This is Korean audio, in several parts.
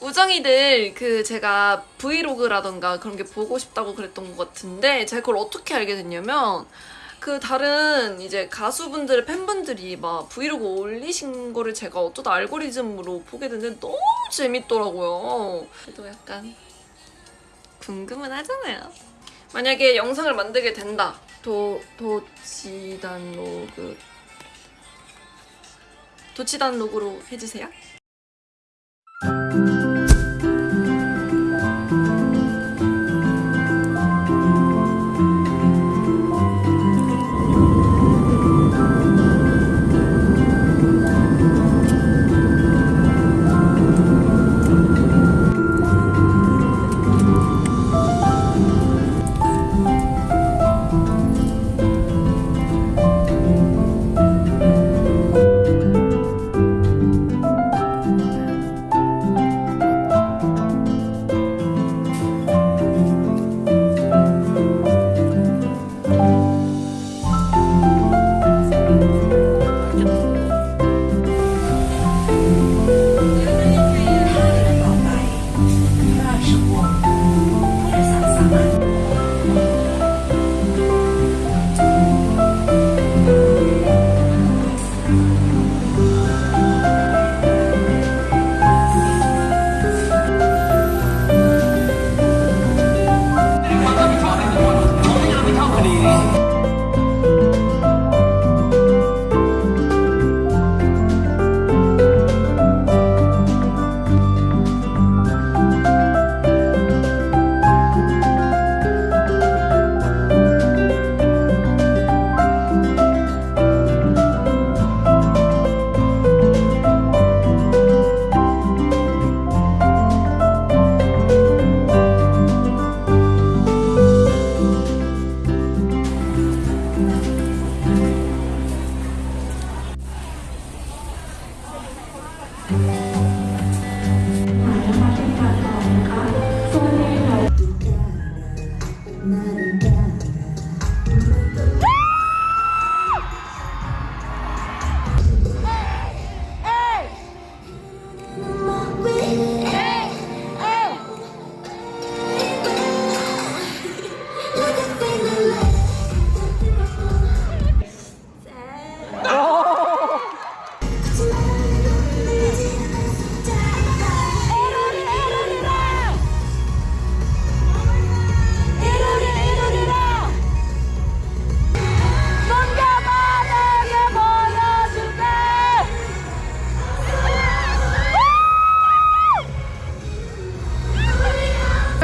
우정이들 그 제가 브이로그라던가 그런 게 보고 싶다고 그랬던 것 같은데 제가 그걸 어떻게 알게 됐냐면 그 다른 이제 가수분들의 팬분들이 막 브이로그 올리신 거를 제가 어쩌다 알고리즘으로 보게 됐는데 너무 재밌더라고요. 그래도 약간 궁금은 하잖아요. 만약에 영상을 만들게 된다. 도 도치단 로그 도치단 로그로 해주세요.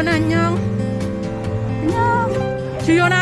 주연아 안녕. 안녕. 주연아.